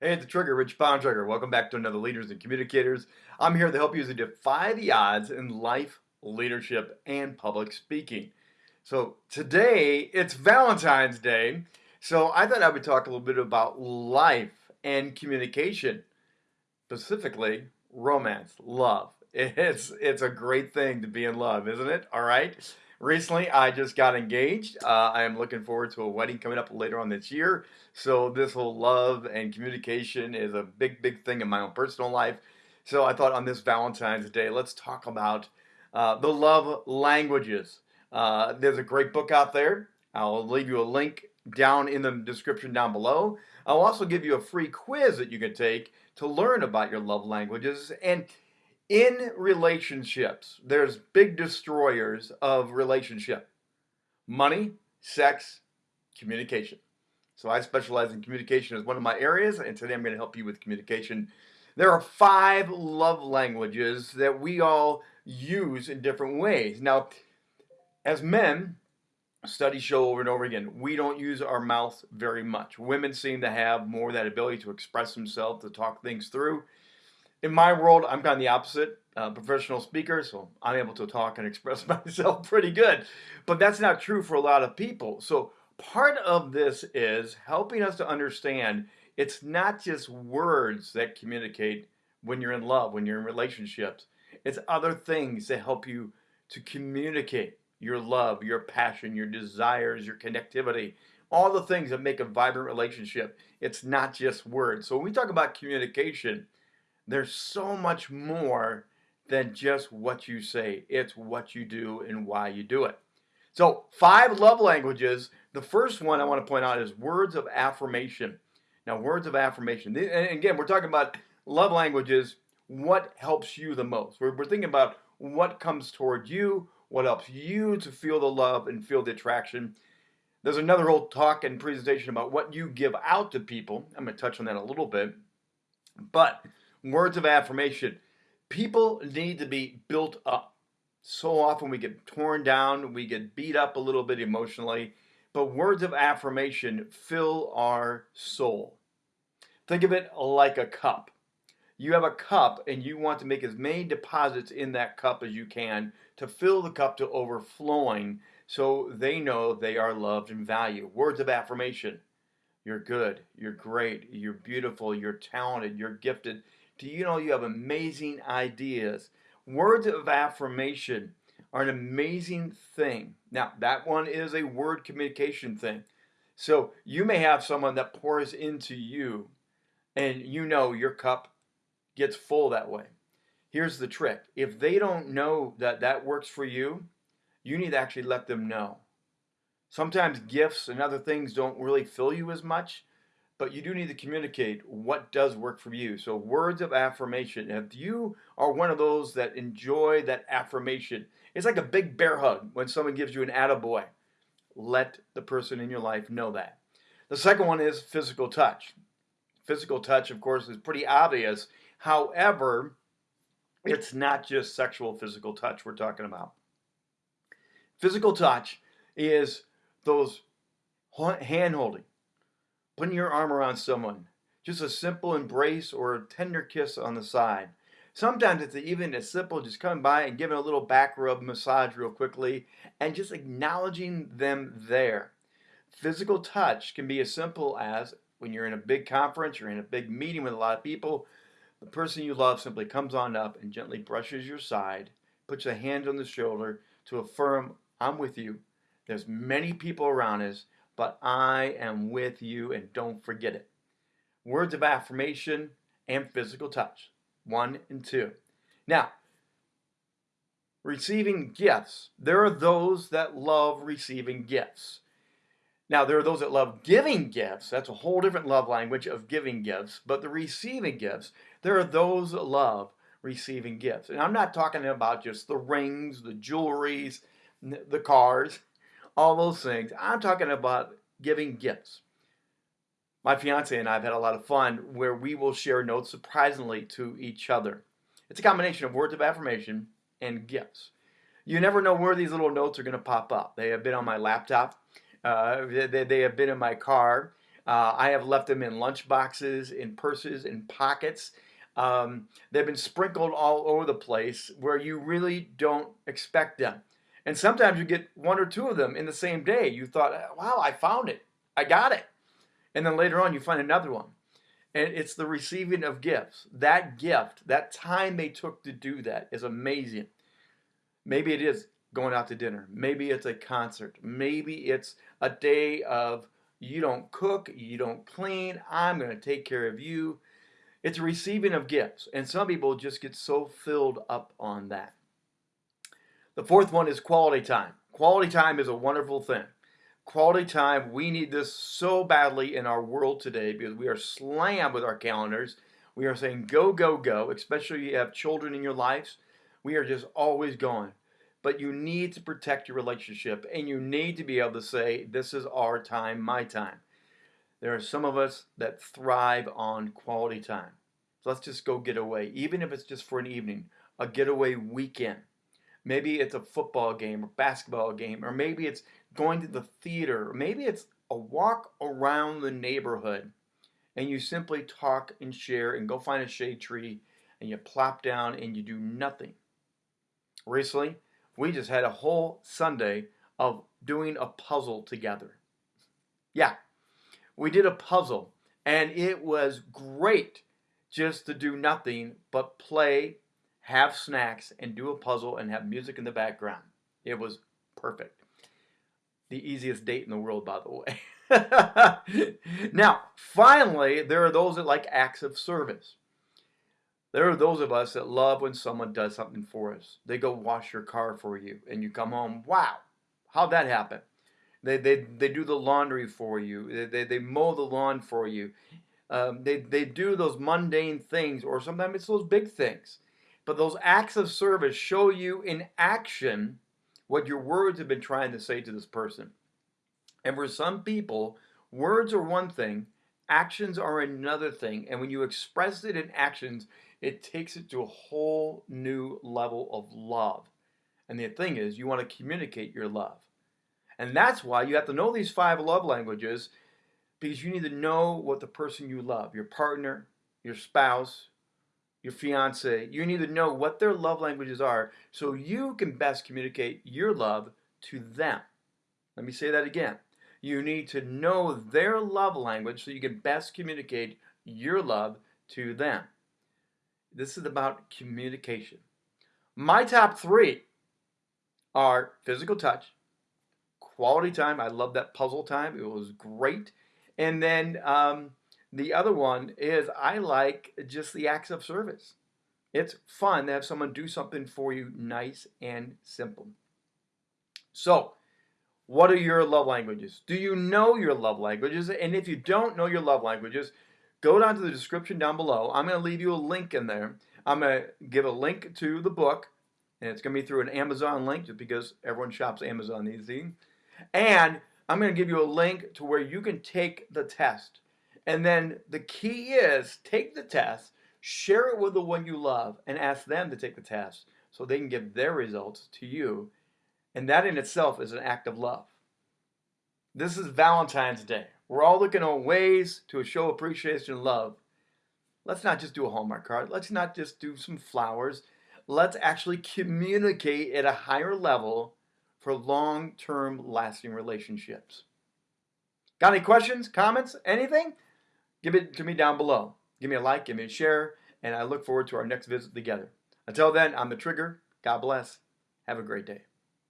Hey, it's the Trigger, Rich Bontrager. Welcome back to another Leaders and Communicators. I'm here to help you you defy the odds in life, leadership, and public speaking. So today, it's Valentine's Day, so I thought I would talk a little bit about life and communication, specifically romance, love. It's, it's a great thing to be in love, isn't it? All right. Recently, I just got engaged. Uh, I am looking forward to a wedding coming up later on this year. So this whole love and communication is a big, big thing in my own personal life. So I thought on this Valentine's Day, let's talk about uh, the love languages. Uh, there's a great book out there. I'll leave you a link down in the description down below. I'll also give you a free quiz that you can take to learn about your love languages. And in relationships, there's big destroyers of relationship. Money, sex, communication. So I specialize in communication as one of my areas, and today I'm going to help you with communication. There are five love languages that we all use in different ways. Now, as men, studies show over and over again, we don't use our mouth very much. Women seem to have more that ability to express themselves, to talk things through in my world, I'm kind of the opposite. Uh, professional speaker, so I'm able to talk and express myself pretty good. But that's not true for a lot of people. So part of this is helping us to understand it's not just words that communicate when you're in love, when you're in relationships. It's other things that help you to communicate your love, your passion, your desires, your connectivity, all the things that make a vibrant relationship. It's not just words. So when we talk about communication, there's so much more than just what you say. It's what you do and why you do it. So, five love languages. The first one I want to point out is words of affirmation. Now, words of affirmation. And again, we're talking about love languages. What helps you the most? We're, we're thinking about what comes toward you, what helps you to feel the love and feel the attraction. There's another whole talk and presentation about what you give out to people. I'm going to touch on that a little bit. But words of affirmation. People need to be built up. So often we get torn down, we get beat up a little bit emotionally, but words of affirmation fill our soul. Think of it like a cup. You have a cup and you want to make as many deposits in that cup as you can to fill the cup to overflowing so they know they are loved and valued. Words of affirmation. You're good. You're great. You're beautiful. You're talented. You're gifted. Do you know you have amazing ideas? Words of affirmation are an amazing thing. Now, that one is a word communication thing. So you may have someone that pours into you and you know your cup gets full that way. Here's the trick. If they don't know that that works for you, you need to actually let them know. Sometimes gifts and other things don't really fill you as much, but you do need to communicate what does work for you. So words of affirmation. If you are one of those that enjoy that affirmation, it's like a big bear hug when someone gives you an attaboy. Let the person in your life know that. The second one is physical touch. Physical touch, of course, is pretty obvious. However, it's not just sexual physical touch we're talking about. Physical touch is those hand holding, putting your arm around someone, just a simple embrace or a tender kiss on the side. Sometimes it's even as simple just coming by and giving a little back rub massage real quickly and just acknowledging them there. Physical touch can be as simple as when you're in a big conference, you're in a big meeting with a lot of people, the person you love simply comes on up and gently brushes your side, puts a hand on the shoulder to affirm, I'm with you. There's many people around us but I am with you and don't forget it. Words of affirmation and physical touch. One and two. Now, receiving gifts. There are those that love receiving gifts. Now, there are those that love giving gifts. That's a whole different love language of giving gifts. But the receiving gifts, there are those that love receiving gifts. And I'm not talking about just the rings, the jewelries, the cars all those things. I'm talking about giving gifts. My fiance and I have had a lot of fun where we will share notes surprisingly to each other. It's a combination of words of affirmation and gifts. You never know where these little notes are going to pop up. They have been on my laptop. Uh, they, they, have been in my car. Uh, I have left them in lunch boxes, in purses, in pockets. Um, they've been sprinkled all over the place where you really don't expect them. And sometimes you get one or two of them in the same day. You thought, wow, I found it. I got it. And then later on, you find another one. And it's the receiving of gifts. That gift, that time they took to do that is amazing. Maybe it is going out to dinner. Maybe it's a concert. Maybe it's a day of you don't cook, you don't clean, I'm going to take care of you. It's receiving of gifts. And some people just get so filled up on that. The fourth one is quality time. Quality time is a wonderful thing. Quality time, we need this so badly in our world today because we are slammed with our calendars. We are saying go, go, go, especially if you have children in your lives. We are just always going but you need to protect your relationship and you need to be able to say, This is our time, my time. There are some of us that thrive on quality time. So let's just go get away, even if it's just for an evening, a getaway weekend. Maybe it's a football game or basketball game, or maybe it's going to the theater, or maybe it's a walk around the neighborhood and you simply talk and share and go find a shade tree and you plop down and you do nothing. Recently, we just had a whole Sunday of doing a puzzle together. Yeah, we did a puzzle, and it was great just to do nothing but play, have snacks, and do a puzzle and have music in the background. It was perfect. The easiest date in the world, by the way. now, finally, there are those that like acts of service. There are those of us that love when someone does something for us. They go wash your car for you and you come home, wow, how'd that happen? They, they, they do the laundry for you. They, they, they mow the lawn for you. Um, they, they do those mundane things or sometimes it's those big things. But those acts of service show you in action what your words have been trying to say to this person. And for some people, words are one thing, actions are another thing. And when you express it in actions, it takes it to a whole new level of love. And the thing is, you want to communicate your love. And that's why you have to know these five love languages because you need to know what the person you love, your partner, your spouse, your fiance, you need to know what their love languages are so you can best communicate your love to them. Let me say that again. You need to know their love language so you can best communicate your love to them. This is about communication. My top three are physical touch, quality time. I love that puzzle time. It was great. And then um, the other one is I like just the acts of service. It's fun to have someone do something for you nice and simple. So, what are your love languages? Do you know your love languages? And if you don't know your love languages, go down to the description down below. I'm going to leave you a link in there. I'm going to give a link to the book, and it's going to be through an Amazon link just because everyone shops Amazon these days. And I'm going to give you a link to where you can take the test. And then the key is take the test, share it with the one you love, and ask them to take the test so they can give their results to you. And that in itself is an act of love. This is Valentine's Day. We're all looking on ways to show appreciation and love. Let's not just do a Hallmark card. Let's not just do some flowers. Let's actually communicate at a higher level for long-term lasting relationships. Got any questions, comments, anything? Give it to me down below. Give me a like, give me a share, and I look forward to our next visit together. Until then, I'm The Trigger. God bless. Have a great day.